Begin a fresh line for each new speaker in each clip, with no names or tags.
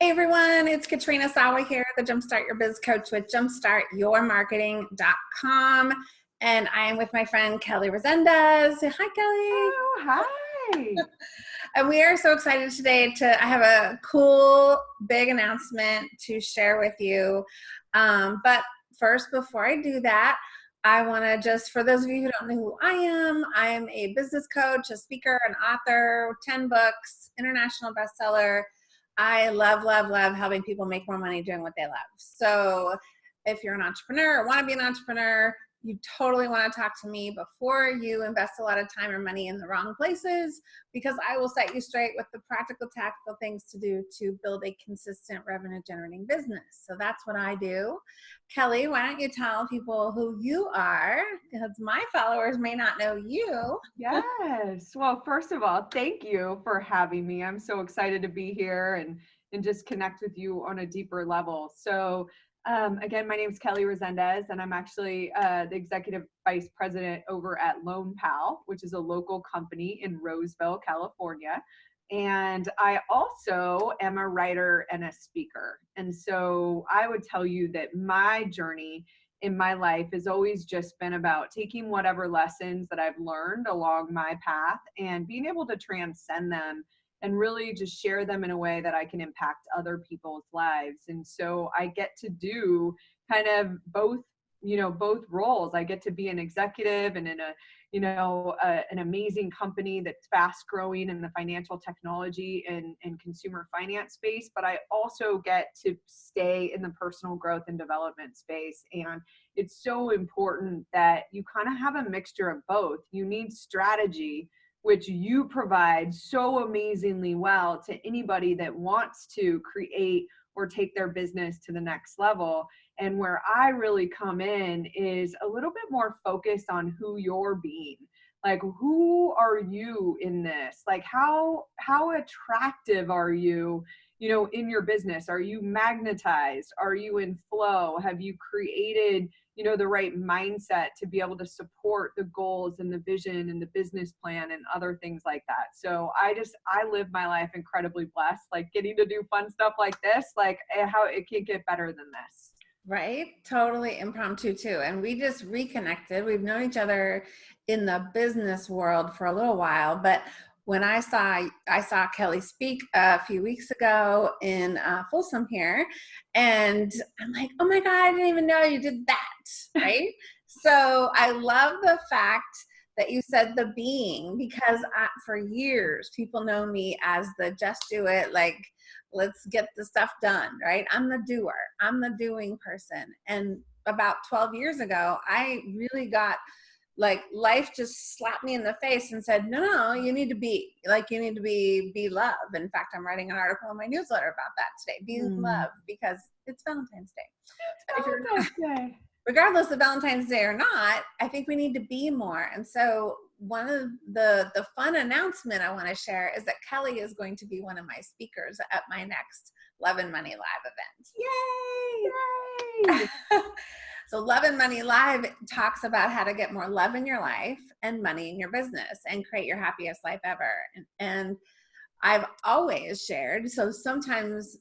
Hey everyone, it's Katrina Sawa here, the Jumpstart Your Biz Coach with jumpstartyourmarketing.com. And I am with my friend Kelly Resendez. Hi, Kelly.
Oh, hi.
and we are so excited today to, I have a cool big announcement to share with you. Um, but first, before I do that, I want to just, for those of you who don't know who I am, I am a business coach, a speaker, an author, 10 books, international bestseller, I love, love, love helping people make more money doing what they love. So if you're an entrepreneur or want to be an entrepreneur, you totally want to talk to me before you invest a lot of time or money in the wrong places because I will set you straight with the practical, tactical things to do to build a consistent revenue generating business. So that's what I do. Kelly, why don't you tell people who you are because my followers may not know you.
Yes. Well, first of all, thank you for having me. I'm so excited to be here and and just connect with you on a deeper level. So um, again, my name is Kelly Resendez, and I'm actually uh, the executive vice president over at Loanpal, which is a local company in Roseville, California. And I also am a writer and a speaker. And so I would tell you that my journey in my life has always just been about taking whatever lessons that I've learned along my path and being able to transcend them and really just share them in a way that I can impact other people's lives. And so I get to do kind of both, you know, both roles. I get to be an executive and in a, you know, a, an amazing company that's fast growing in the financial technology and, and consumer finance space, but I also get to stay in the personal growth and development space. And it's so important that you kind of have a mixture of both. You need strategy which you provide so amazingly well to anybody that wants to create or take their business to the next level. And where I really come in is a little bit more focused on who you're being. Like who are you in this? Like how how attractive are you, you know, in your business? Are you magnetized? Are you in flow? Have you created you know the right mindset to be able to support the goals and the vision and the business plan and other things like that. So i just i live my life incredibly blessed like getting to do fun stuff like this like eh, how it can't get better than this.
Right? Totally impromptu too and we just reconnected. We've known each other in the business world for a little while but when I saw I saw Kelly speak a few weeks ago in uh, Folsom here, and I'm like, oh my god, I didn't even know you did that, right? so I love the fact that you said the being because I, for years people know me as the just do it like let's get the stuff done right? I'm the doer. I'm the doing person. And about 12 years ago i really got like life just slapped me in the face and said no no you need to be like you need to be be love in fact i'm writing an article in my newsletter about that today be mm. love because it's valentine's day,
it's valentine's day.
regardless of valentine's day or not i think we need to be more and so one of the the fun announcement i want to share is that kelly is going to be one of my speakers at my next love and money live event
yay, yay.
So Love and Money Live talks about how to get more love in your life and money in your business and create your happiest life ever. And, and I've always shared, so sometimes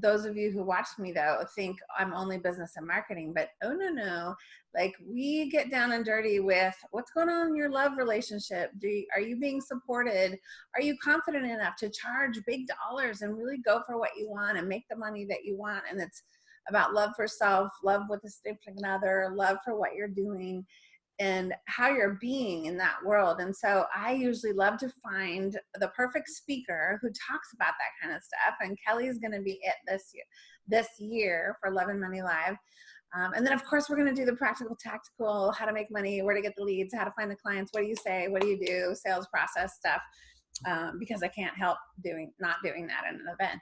those of you who watch me though think I'm only business and marketing, but oh no, no. Like we get down and dirty with what's going on in your love relationship. Do you, are you being supported? Are you confident enough to charge big dollars and really go for what you want and make the money that you want? And it's about love for self, love with a significant other, love for what you're doing, and how you're being in that world. And so I usually love to find the perfect speaker who talks about that kind of stuff. And Kelly's going to be it this year, this year for Love and Money Live. Um, and then of course we're going to do the practical, tactical, how to make money, where to get the leads, how to find the clients, what do you say, what do you do, sales process stuff. Um, because I can't help doing not doing that in an event.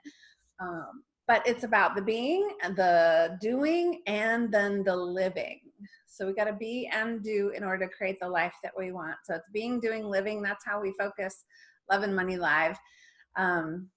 Um, but it's about the being and the doing and then the living so we got to be and do in order to create the life that we want so it's being doing living that's how we focus love and money live um,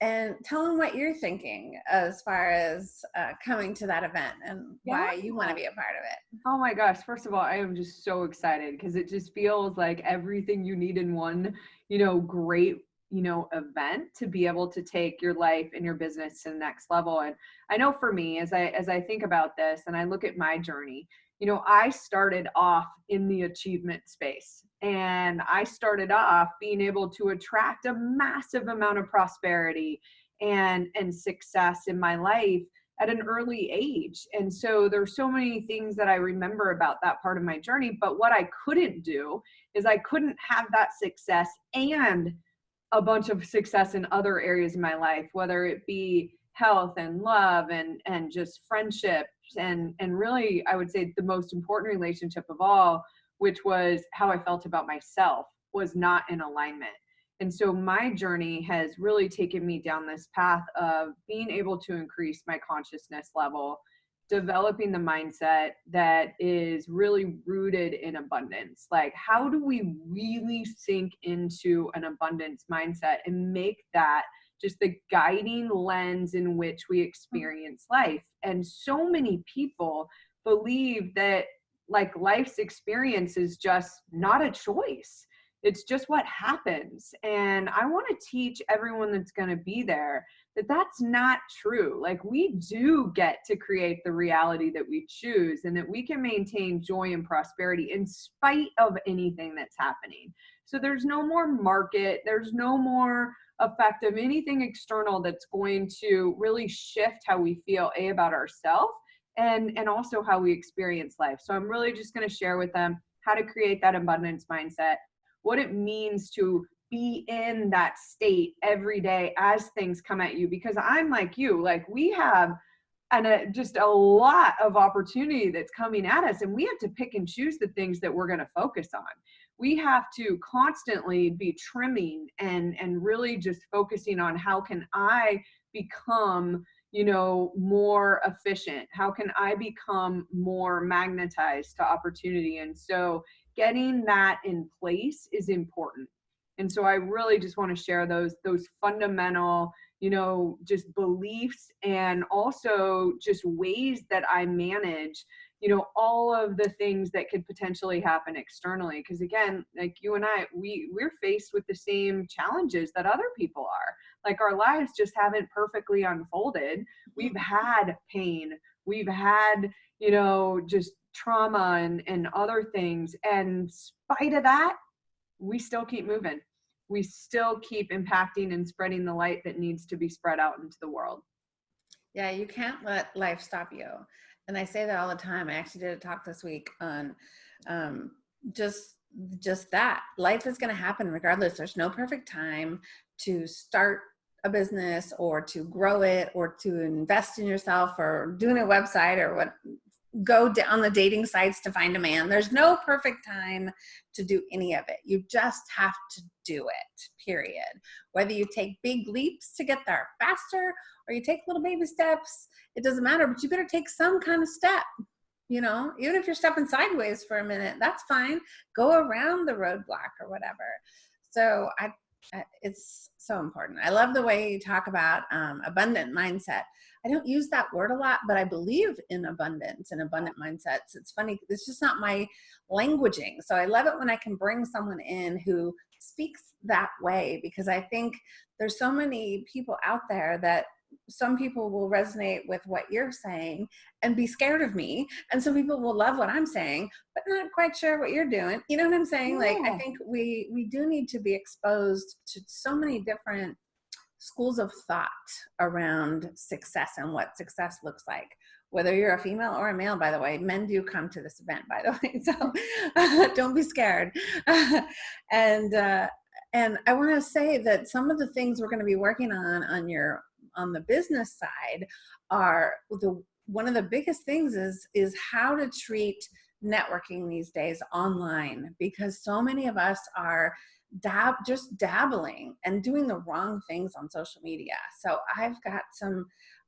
and tell them what you're thinking as far as uh, coming to that event and yeah. why you want to be a part of it.
Oh my gosh. First of all, I am just so excited because it just feels like everything you need in one, you know, great you know event to be able to take your life and your business to the next level and i know for me as i as i think about this and i look at my journey you know i started off in the achievement space and i started off being able to attract a massive amount of prosperity and and success in my life at an early age and so there's so many things that i remember about that part of my journey but what i couldn't do is i couldn't have that success and a bunch of success in other areas of my life whether it be health and love and and just friendships and and really i would say the most important relationship of all which was how i felt about myself was not in alignment. And so my journey has really taken me down this path of being able to increase my consciousness level, developing the mindset that is really rooted in abundance. Like, how do we really sink into an abundance mindset and make that just the guiding lens in which we mm-hmm. experience life? And so many people believe that like life's experience is just not a choice it's just what happens and i want to teach everyone that's going to be there that that's not true. Like we do get to create the reality that we choose and that we can maintain joy and prosperity in spite of anything that's happening. So there's no more market there's no more effect of anything external that's going to really shift how we feel a about ourselves and and also how we experience life. So i'm really just going to share with them how to create that abundance mindset what it means to be in that state every day as things come at you because i'm like you like we have and a, uh, just a lot of opportunity that's coming at us and we have to pick and choose the things that we're going to focus on. We have to constantly be trimming and and really just focusing on how can i become you know more efficient? How can i become more magnetized to opportunity? And so getting that in place is important and so i really just want to share those those fundamental you know just beliefs and also just ways that i manage you know all of the things that could potentially happen externally. Because again like you and i we we're faced with the same challenges that other people are. Like our lives just haven't perfectly unfolded. We've mm-hmm. had pain. We've had you know just trauma and, and other things. And spite of that, we still keep moving. We still keep impacting and spreading the light that needs to be spread out into the world.
Yeah, you can't let life stop you. And I say that all the time. I actually did a talk this week on um, just just that. Life is going to happen regardless. There's no perfect time to start a business or to grow it or to invest in yourself or doing a website or what go on the dating sites to find a man. There's no perfect time to do any of it. You just have to do it, period. Whether you take big leaps to get there faster or you take little baby steps, it doesn't matter, but you better take some kind of step. You know, even if you're stepping sideways for a minute, that's fine. Go around the roadblock or whatever. So I, it's so important. I love the way you talk about um, abundant mindset I don't use that word a lot, but I believe in abundance and abundant mindsets. It's funny, it's just not my languaging. So I love it when I can bring someone in who speaks that way because I think there's so many people out there that some people will resonate with what you're saying and be scared of me and some people will love what i'm saying but not quite sure what you're doing you know what i'm saying yeah. like i think we we do need to be exposed to so many different schools of thought around success and what success looks like. Whether you're a female or a male by the way men do come to this event by the way so don't be scared. And uh, and i want to say that some of the things we're going to be working on on your on the business side are the one of the biggest things is is how to treat networking these days online because so many of us are dab just dabbling and doing the wrong things on social media so i've got some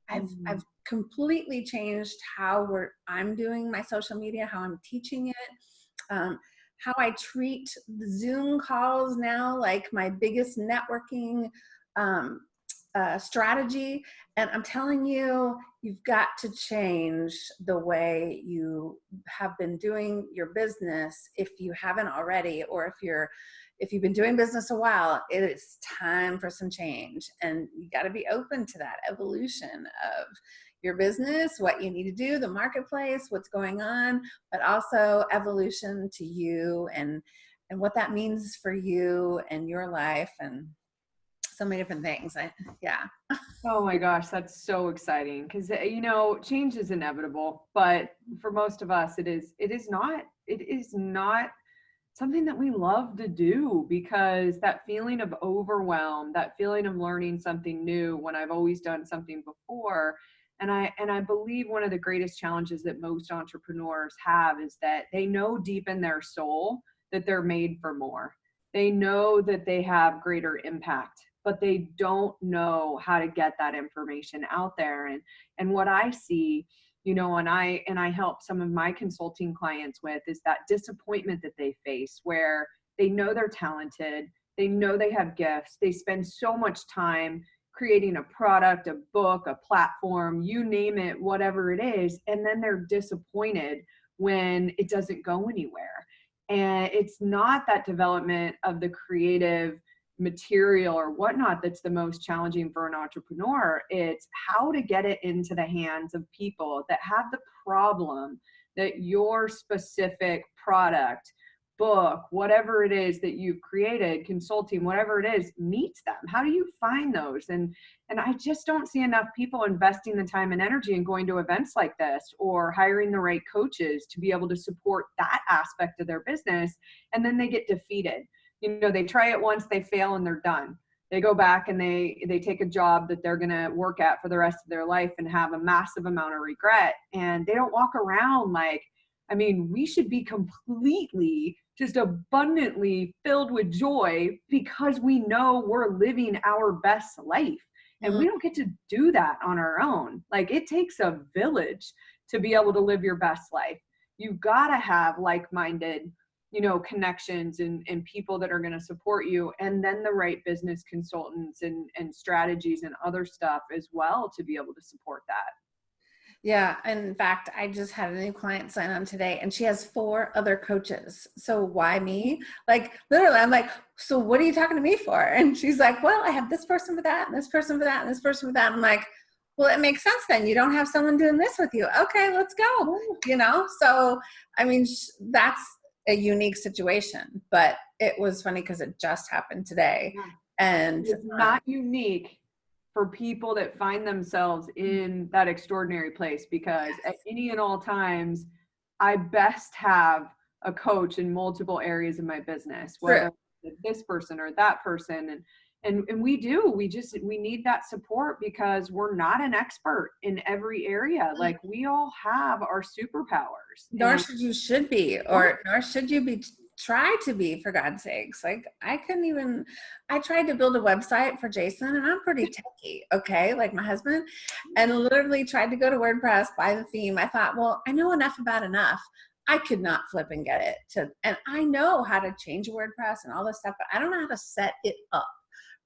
i've mm-hmm. i've completely changed how we're i'm doing my social media how i'm teaching it um, how i treat zoom calls now like my biggest networking um, uh, strategy. And I'm telling you, you've got to change the way you have been doing your business if you haven't already, or if you're if you've been doing business a while, it is time for some change. And you got to be open to that evolution of your business, what you need to do, the marketplace, what's going on, but also evolution to you and and what that means for you and your life and so many different things. I, yeah.
Oh my gosh, that's so exciting because eh, you know change is inevitable, but for most of us, it is. It is not. It is not something that we love to do because that feeling of overwhelm, that feeling of learning something new when I've always done something before, and I and I believe one of the greatest challenges that most entrepreneurs have is that they know deep in their soul that they're made for more. They know that they have greater impact but they don't know how to get that information out there and and what i see you know and i and i help some of my consulting clients with is that disappointment that they face where they know they're talented they know they have gifts they spend so much time creating a product a book a platform you name it whatever it is and then they're disappointed when it doesn't go anywhere. And it's not that development of the creative material or whatnot that's the most challenging for an entrepreneur. It's how to get it into the hands of people that have the problem that your specific product, book, whatever it is that you've created, consulting, whatever it is, meets them. How do you find those? And and I just don't see enough people investing the time and energy in going to events like this or hiring the right coaches to be able to support that aspect of their business. And then they get defeated you know they try it once they fail and they're done. They go back and they they take a job that they're going to work at for the rest of their life and have a massive amount of regret. And they don't walk around like i mean we should be completely just abundantly filled with joy because we know we're living our best life. And we mm-hmm. don't get to do that on our own. Like it takes a village to be able to live your best life. You've got to have like-minded you know connections and, and people that are going to support you and then the right business consultants and, and strategies and other stuff as well to be able to support that.
Yeah in fact i just had a new client sign on today and she has four other coaches. So why me? Like literally i'm like so what are you talking to me for? And she's like well i have this person for that and this person for that and this person for that. I'm like well it makes sense then. You don't have someone doing this with you. Okay let's go you know? So i mean that's a unique situation, but it was funny because it just happened today. Yeah. And
it's not unique for people that find themselves mm-hmm. in that extraordinary place because at any and all times, I best have a coach in multiple areas of my business, whether this person or that person. And and and we do we just we need that support because we're not an expert in every area. Mm. like we all have our superpowers
nor should you should be or nor should you be try to be for god's sakes. Like i couldn't even i tried to build a website for jason and i'm pretty techy okay? Like my husband and literally tried to go to wordpress buy the theme. I thought well i know enough about enough. I could not flip and get it to, and I know how to change WordPress and all this stuff, but I don't know how to set it up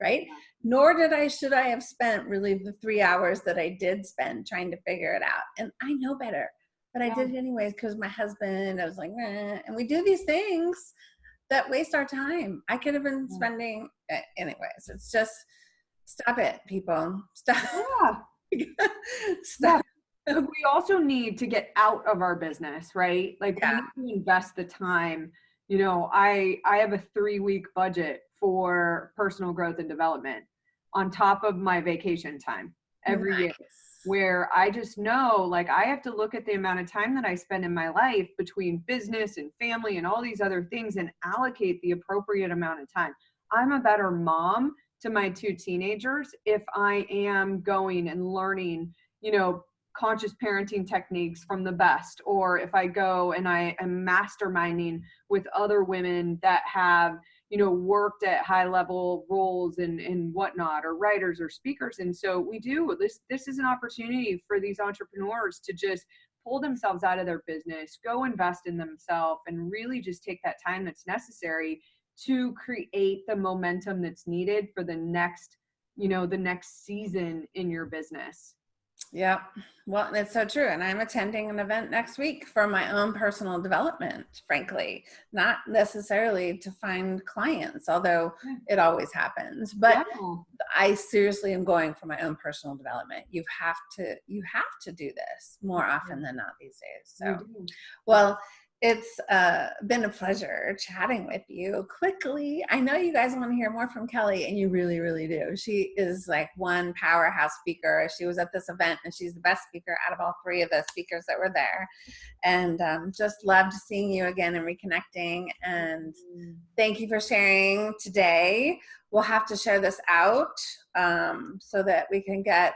right? Nor did I, should I have spent really the three hours that I did spend trying to figure it out. And I know better, but I did it anyways because my husband, I was like, and we do these things that waste our time. I could have been spending, eh, anyways, it's just, stop it, people. Stop.
Yeah. stop. Yeah. we also need to get out of our business, right? Like yeah. we need to invest the time. You know, I I have a three week budget for personal growth and development on top of my vacation time every nice. year where I just know like I have to look at the amount of time that I spend in my life between business and family and all these other things and allocate the appropriate amount of time. I'm a better mom to my two teenagers if I am going and learning, you know, conscious parenting techniques from the best or if I go and I am masterminding with other women that have you know worked at high level roles and and whatnot or writers or speakers and so we do this this is an opportunity for these entrepreneurs to just pull themselves out of their business go invest in themselves and really just take that time that's necessary to create the momentum that's needed for the next you know, the next season in your business.
Yeah. Well, it's so true. And I'm attending an event next week for my own personal development, frankly, not necessarily to find clients, although
hmm.
it always happens. But
Yeah.
I seriously am going for my own personal development. You have to, you have to do this more often than not these days. So, well, it's uh, been a pleasure chatting with you. Quickly, I know you guys want to hear more from Kelly, and you really, really do. She is like one powerhouse speaker. She was at this event, and she's the best speaker out of all three of the speakers that were there. And um, just loved seeing you again and reconnecting. And thank you for sharing today. We'll have to share this out um, so that we can get,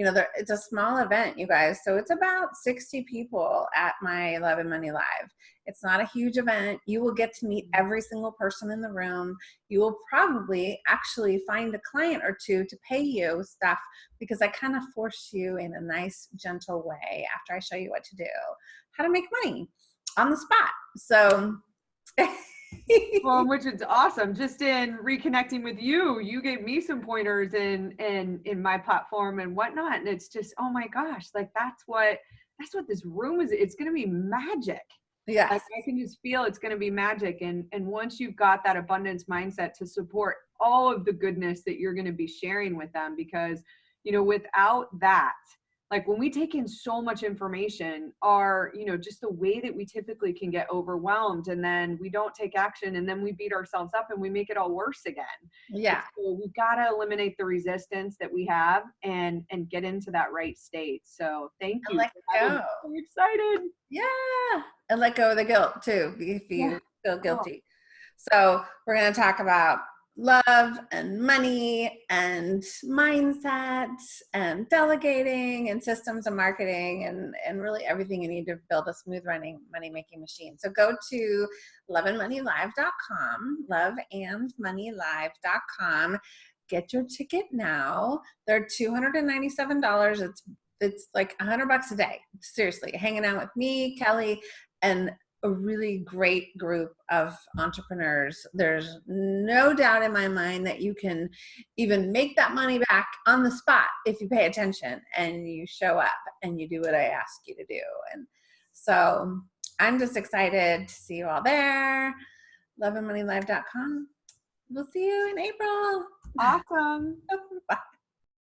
you know, there, it's a small event, you guys. So it's about 60 people at my Love and Money Live. It's not a huge event. You will get to meet mm-hmm. every single person in the room. You will probably actually find a client or two to pay you stuff because I kind of force you in a nice, gentle way after I show you what to do, how to make money on the spot. So,
well, which is awesome. Just in reconnecting with you, you gave me some pointers in in in my platform and whatnot, and it's just oh my gosh, like that's what that's what this room is. It's gonna be magic.
yes.
Like I can just feel it's gonna be magic, and and once you've got that abundance mindset to support all of the goodness that you're gonna be sharing with them, because you know without that like when we take in so much information our you know just the way that we typically can get overwhelmed and then we don't take action and then we beat ourselves up and we make it all worse again
Yeah.
so we've got to eliminate the resistance that we have and and get into that right state so thank
And
you
let go.
so excited
Yeah. And let go of the guilt too, if you
Yeah.
feel oh. guilty. So we're going to talk about love and money and mindset and delegating and systems and marketing and, and really everything you need to build a smooth running money making machine. So go to loveandmoneylive.com, loveandmoneylive.com. Get your ticket now. They're $297. It's it's like a hundred bucks a day. Seriously, hanging out with me, Kelly, and a really great group of entrepreneurs. There's no doubt in my mind that you can even make that money back on the spot if you pay attention and you show up and you do what I ask you to do. And so I'm just excited to see you all there. Loveandmoneylive.com. We'll see you in April.
awesome
Bye.